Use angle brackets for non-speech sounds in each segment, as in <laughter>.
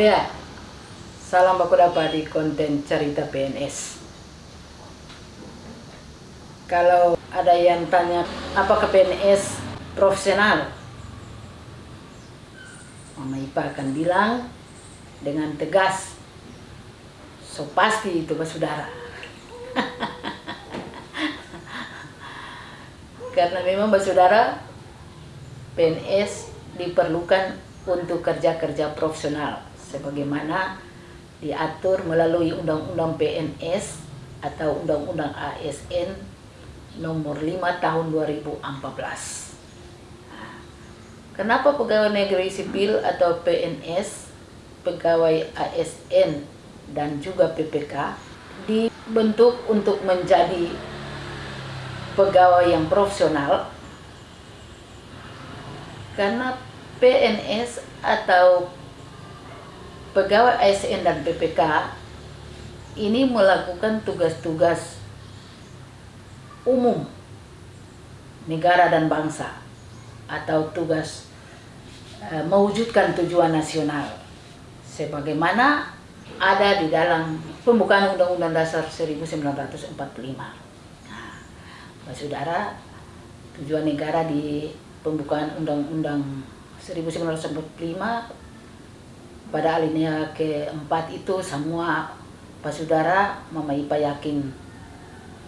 Ya, salam baku dapat di konten cerita PNS. Kalau ada yang tanya apakah PNS profesional, Mama Ipa akan bilang dengan tegas, so pasti itu saudara. <laughs> Karena memang saudara PNS diperlukan untuk kerja-kerja profesional sebagaimana diatur melalui Undang-Undang PNS atau Undang-Undang ASN nomor 5 tahun 2014. Kenapa pegawai negeri sipil atau PNS, pegawai ASN dan juga PPK dibentuk untuk menjadi pegawai yang profesional karena PNS atau pegawai ASN dan PPK ini melakukan tugas-tugas umum negara dan bangsa atau tugas uh, mewujudkan tujuan nasional sebagaimana ada di dalam pembukaan Undang-Undang Dasar 1945. Nah, Saudara, tujuan negara di pembukaan Undang-Undang 1945 pada alinea keempat itu semua Pak Saudara Mama Ipa yakin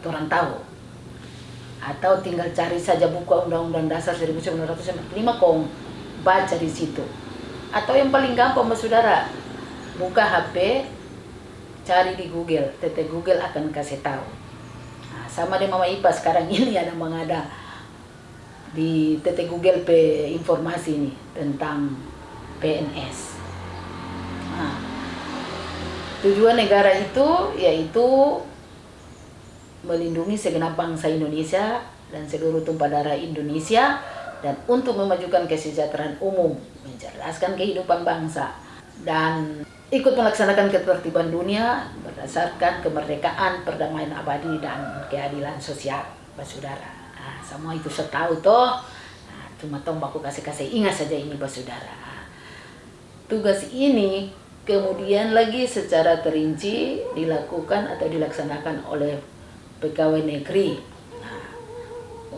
orang tahu. Atau tinggal cari saja buku Undang-Undang Dasar 1945 kong baca di situ. Atau yang paling gampang Pak Saudara buka HP cari di Google. Tete Google akan kasih tahu. Nah, sama dengan Mama Ipa sekarang ini <laughs> ada mengada di TT Google pe informasi ini tentang PNS. Nah, tujuan negara itu yaitu melindungi segenap bangsa Indonesia dan seluruh tumpah darah Indonesia dan untuk memajukan kesejahteraan umum, mencerdaskan kehidupan bangsa dan ikut melaksanakan ketertiban dunia berdasarkan kemerdekaan, perdamaian abadi dan keadilan sosial, saudara. Semua itu saya tahu toh. Nah, cuma tong baku kasih-kasih ingat saja ini saudara. Tugas ini kemudian lagi secara terinci dilakukan atau dilaksanakan oleh pegawai negeri. Nah,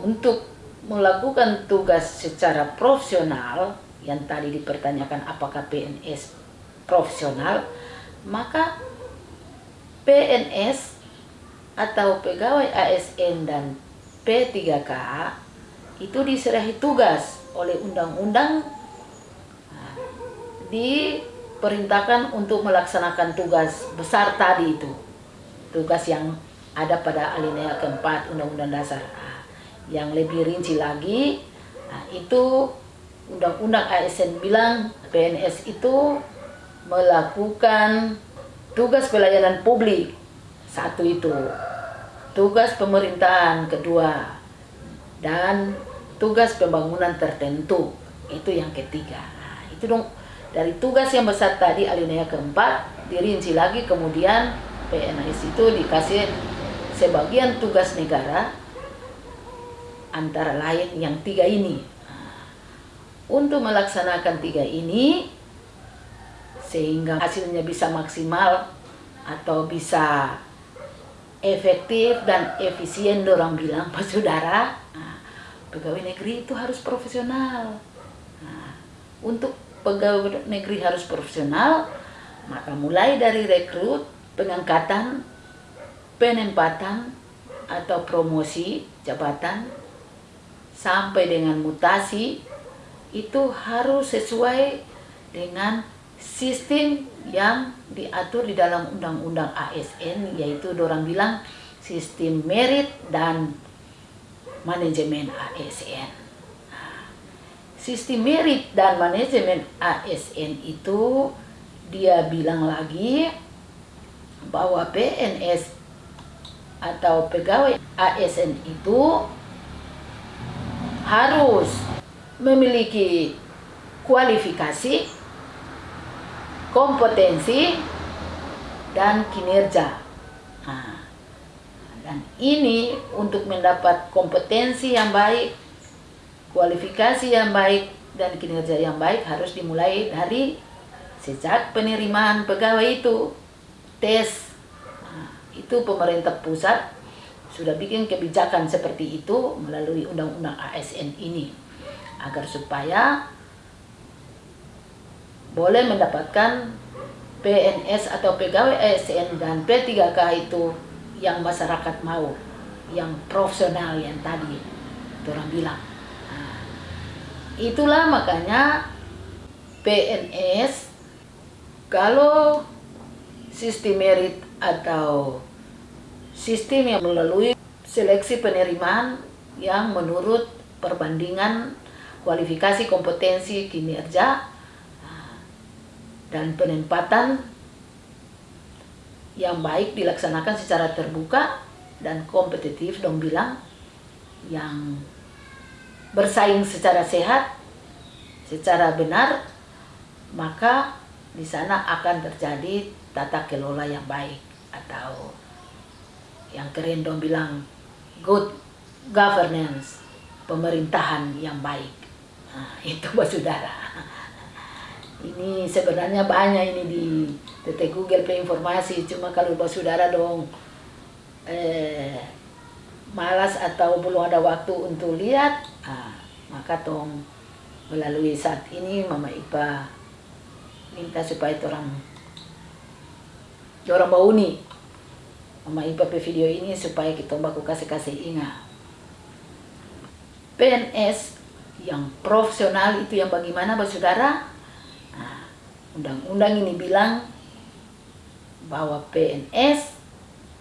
untuk melakukan tugas secara profesional yang tadi dipertanyakan apakah PNS profesional maka PNS atau pegawai ASN dan P3K itu diserahi tugas oleh undang-undang nah, diperintahkan untuk melaksanakan tugas besar tadi itu. Tugas yang ada pada alinea keempat undang-undang dasar. Nah, yang lebih rinci lagi nah, itu undang-undang ASN bilang PNS itu melakukan tugas pelayanan publik. Satu itu. Tugas pemerintahan kedua. Dan tugas pembangunan tertentu. Itu yang ketiga. Nah, itu dong dari tugas yang besar tadi alinea keempat dirinci lagi kemudian PNS itu dikasih sebagian tugas negara antara lain yang tiga ini. Untuk melaksanakan tiga ini sehingga hasilnya bisa maksimal atau bisa efektif dan efisien orang bilang <laughs> Pak Saudara. Nah, pegawai negeri itu harus profesional. Nah, untuk pegawai negeri harus profesional maka mulai dari rekrut pengangkatan penempatan atau promosi jabatan sampai dengan mutasi itu harus sesuai dengan sistem yang diatur di dalam undang-undang ASN yaitu orang bilang sistem merit dan manajemen ASN. Sistem merit dan manajemen ASN itu dia bilang lagi bahwa PNS atau pegawai ASN itu harus memiliki kualifikasi kompetensi dan kinerja. Nah, dan ini untuk mendapat kompetensi yang baik, kualifikasi yang baik, dan kinerja yang baik harus dimulai dari sejak penerimaan pegawai itu. Tes. Nah, itu pemerintah pusat sudah bikin kebijakan seperti itu melalui undang-undang ASN ini agar supaya boleh mendapatkan PNS atau pegawai ASN dan P3K itu yang masyarakat mau yang profesional yang tadi orang bilang itulah makanya PNS kalau sistem merit atau sistem yang melalui seleksi penerimaan yang menurut perbandingan kualifikasi kompetensi kinerja nah, dan penempatan yang baik dilaksanakan secara terbuka dan kompetitif dong bilang yang bersaing secara sehat secara benar maka di sana akan terjadi tata kelola yang baik atau yang keren dong bilang good governance pemerintahan yang baik. Nah, <laughs> itu buat saudara. Ini sebenarnya banyak ini di TT Google Play informasi cuma kalau buat saudara dong eh, malas atau belum ada waktu untuk lihat ah, maka tong melalui saat ini Mama Ipa minta supaya orang orang mau nih Mama Ipa video ini supaya kita baku kasih-kasih ingat. PNS yang profesional itu yang bagaimana Bapak Saudara? Nah, undang-undang ini bilang bahwa PNS,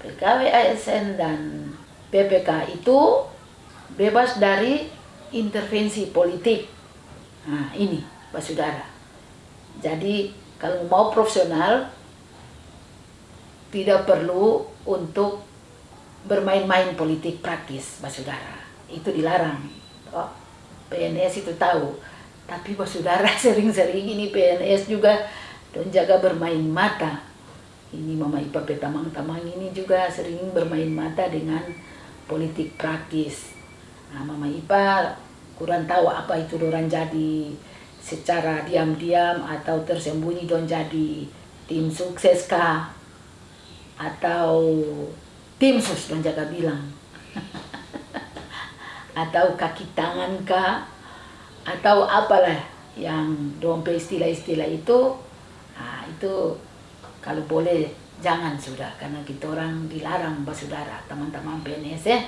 PKW ASN dan PPK itu bebas dari intervensi politik. Nah, ini Bapak Saudara. Jadi kalau mau profesional tidak perlu untuk bermain-main politik praktis, Mbak Saudara. Itu dilarang. Oh, PNS itu tahu. Tapi Mbak Saudara <laughs> sering-sering ini PNS juga dan jaga bermain mata. Ini Mama Ipa Petamang-Tamang ini juga sering bermain mata dengan politik praktis. Nah, Mama Ipa kurang tahu apa itu orang jadi secara diam-diam atau tersembunyi don jadi tim sukses kah? Atau tim sus dan jaga bilang. <laughs> Atau kaki tangan kah? Atau apalah yang dompe istilah-istilah itu. Nah, itu kalau boleh jangan sudah karena kita orang dilarang mbak saudara teman-teman PNS ya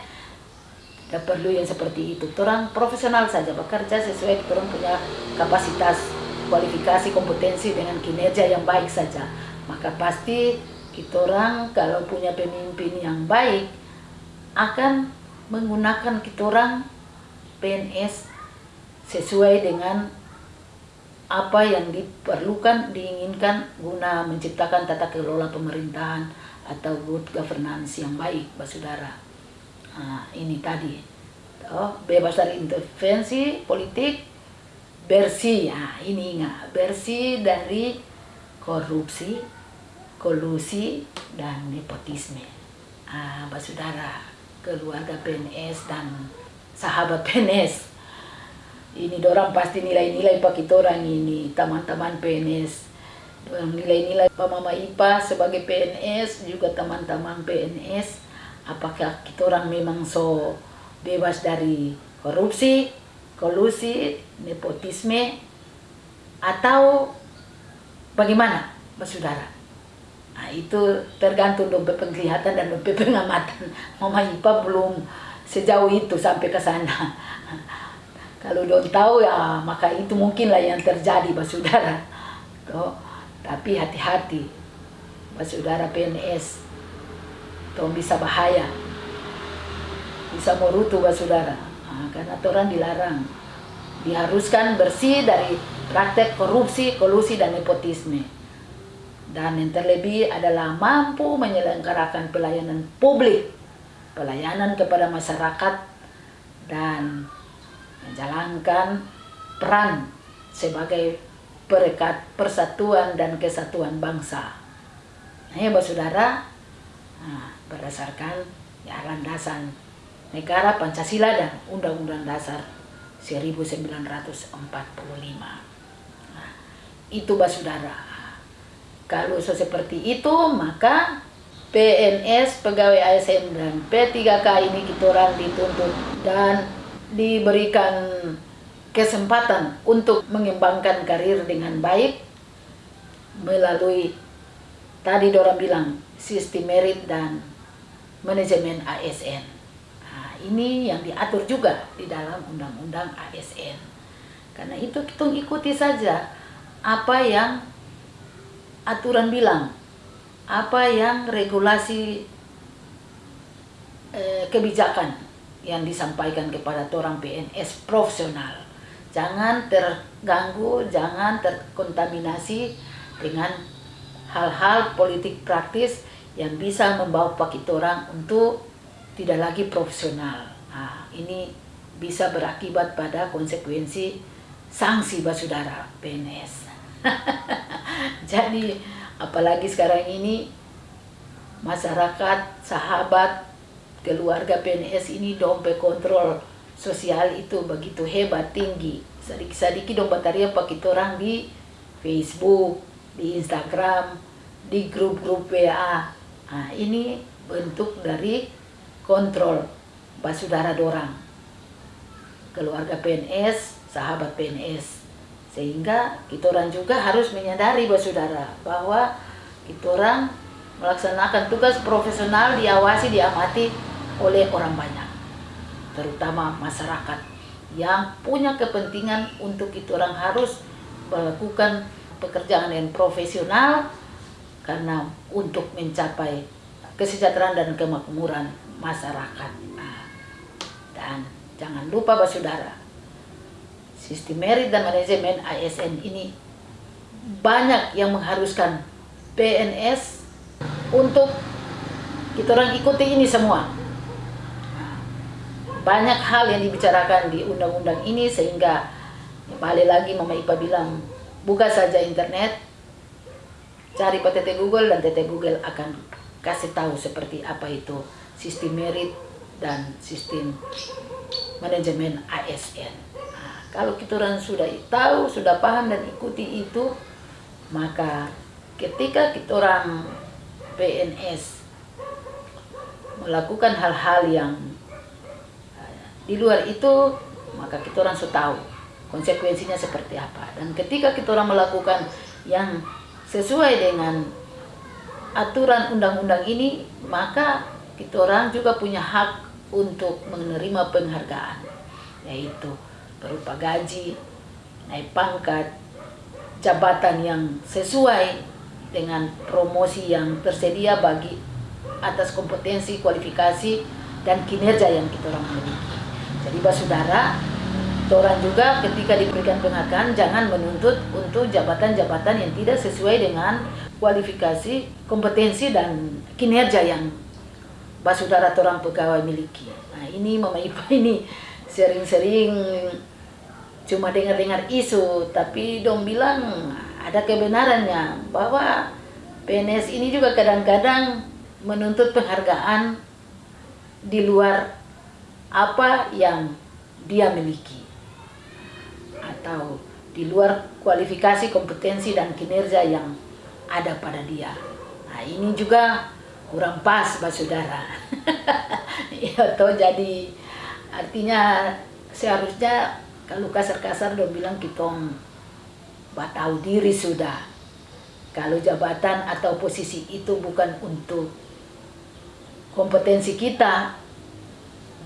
tidak perlu yang seperti itu orang profesional saja bekerja sesuai orang punya kapasitas kualifikasi kompetensi dengan kinerja yang baik saja maka pasti kita orang kalau punya pemimpin yang baik akan menggunakan kita orang PNS sesuai dengan apa yang diperlukan, diinginkan guna menciptakan tata kelola pemerintahan atau good governance yang baik, Pak Saudara. Nah, ini tadi, oh, bebas dari intervensi politik, bersih, nah, ini ingat, bersih dari korupsi, kolusi dan nepotisme. Ah, Mbak Saudara, keluarga PNS dan sahabat PNS. Ini dorang pasti nilai-nilai pak orang ini, teman-teman PNS. Nilai-nilai Pak Mama Ipa sebagai PNS, juga teman-teman PNS. Apakah kita orang memang so bebas dari korupsi, kolusi, nepotisme, atau bagaimana, Mbak Saudara? Nah, itu tergantung dompet penglihatan dan dompet <laughs> pengamatan. Mama Ipa belum sejauh itu sampai ke sana. <laughs> Kalau dong tahu ya maka itu mungkinlah yang terjadi Pak Saudara. Tuh. Tapi hati-hati Pak Saudara PNS. Tuh bisa bahaya. Bisa merutu Pak Saudara. Nah, karena orang dilarang. Diharuskan bersih dari praktek korupsi, kolusi, dan nepotisme dan yang terlebih adalah mampu menyelenggarakan pelayanan publik, pelayanan kepada masyarakat, dan menjalankan peran sebagai perekat persatuan dan kesatuan bangsa. Nah ya saudara, nah, berdasarkan ya landasan negara Pancasila dan Undang-Undang Dasar 1945. Nah, itu saudara kalau seperti itu maka PNS pegawai ASN dan P3K ini kita orang dituntut dan diberikan kesempatan untuk mengembangkan karir dengan baik melalui tadi Dora bilang sistem merit dan manajemen ASN. Nah, ini yang diatur juga di dalam undang-undang ASN. Karena itu kita ikuti saja apa yang aturan bilang, apa yang regulasi eh, kebijakan yang disampaikan kepada orang PNS profesional. Jangan terganggu, jangan terkontaminasi dengan hal-hal politik praktis yang bisa membawa pakit orang untuk tidak lagi profesional. Nah, ini bisa berakibat pada konsekuensi sanksi basudara PNS. <laughs> Jadi apalagi sekarang ini masyarakat, sahabat, keluarga PNS ini dompet kontrol sosial itu begitu hebat tinggi sedikit-sedikit dong bataria pakai orang di Facebook di Instagram di grup-grup WA nah, ini bentuk dari kontrol basudara dorang. Keluarga PNS sahabat PNS sehingga kita orang juga harus menyadari basudara bahwa kita orang melaksanakan tugas profesional diawasi diamati oleh orang banyak terutama masyarakat yang punya kepentingan untuk itu orang harus melakukan pekerjaan yang profesional karena untuk mencapai kesejahteraan dan kemakmuran masyarakat. Nah, dan jangan lupa Saudara, sistem merit dan manajemen ASN ini banyak yang mengharuskan PNS untuk kita orang ikuti ini semua. Banyak hal yang dibicarakan di undang-undang ini sehingga balik lagi Mama Ipa bilang buka saja internet cari PTT Google dan TT Google akan kasih tahu seperti apa itu sistem merit dan sistem manajemen ASN nah, kalau kita orang sudah tahu sudah paham dan ikuti itu maka ketika kita orang PNS melakukan hal-hal yang di luar itu maka kita orang sudah tahu konsekuensinya seperti apa. Dan ketika kita orang melakukan yang sesuai dengan aturan undang-undang ini maka kita orang juga punya hak untuk menerima penghargaan yaitu berupa gaji naik pangkat jabatan yang sesuai dengan promosi yang tersedia bagi atas kompetensi kualifikasi dan kinerja yang kita orang miliki. Jadi saudara, orang juga ketika diberikan penghargaan jangan menuntut untuk jabatan-jabatan yang tidak sesuai dengan kualifikasi, kompetensi dan kinerja yang saudara orang pegawai miliki. Nah ini Mama Ipa <laughs> ini sering-sering cuma dengar-dengar isu, tapi dong bilang ada kebenarannya bahwa PNS ini juga kadang-kadang menuntut penghargaan di luar apa yang dia miliki atau di luar kualifikasi, kompetensi dan kinerja yang ada pada dia. Nah, ini juga kurang pas, Pak Saudara. <laughs> ya, toh jadi artinya seharusnya kalau kasar-kasar dong bilang kita tahu diri sudah. Kalau jabatan atau posisi itu bukan untuk kompetensi kita,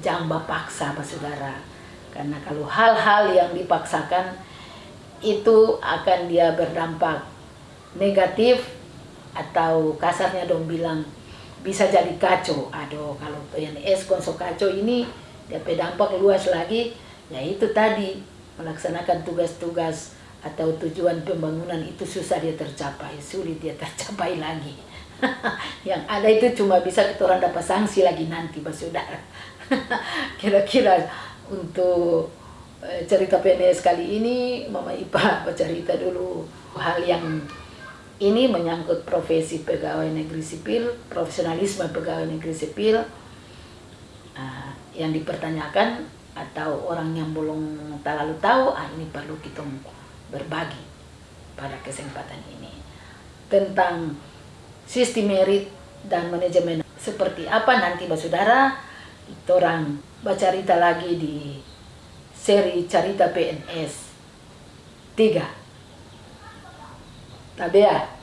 jamba paksa Pak Saudara. Karena kalau hal-hal yang dipaksakan itu akan dia berdampak negatif atau kasarnya dong bilang bisa jadi kacau. Aduh, kalau PNS konsol kacau ini dia berdampak luas lagi, ya itu tadi melaksanakan tugas-tugas atau tujuan pembangunan itu susah dia tercapai, sulit dia tercapai lagi. <laughs> yang ada itu cuma bisa kita orang dapat sanksi lagi nanti, Pak Saudara. <laughs> kira-kira untuk eh, cerita PNS kali ini Mama Ipa <laughs> bercerita dulu hal yang ini menyangkut profesi pegawai negeri sipil, profesionalisme pegawai negeri sipil uh, yang dipertanyakan atau orang yang belum terlalu tahu, ah, ini perlu kita berbagi pada kesempatan ini. tentang sistem merit dan manajemen seperti apa nanti saudara orang bercerita lagi di seri cerita PNS 3 Tabea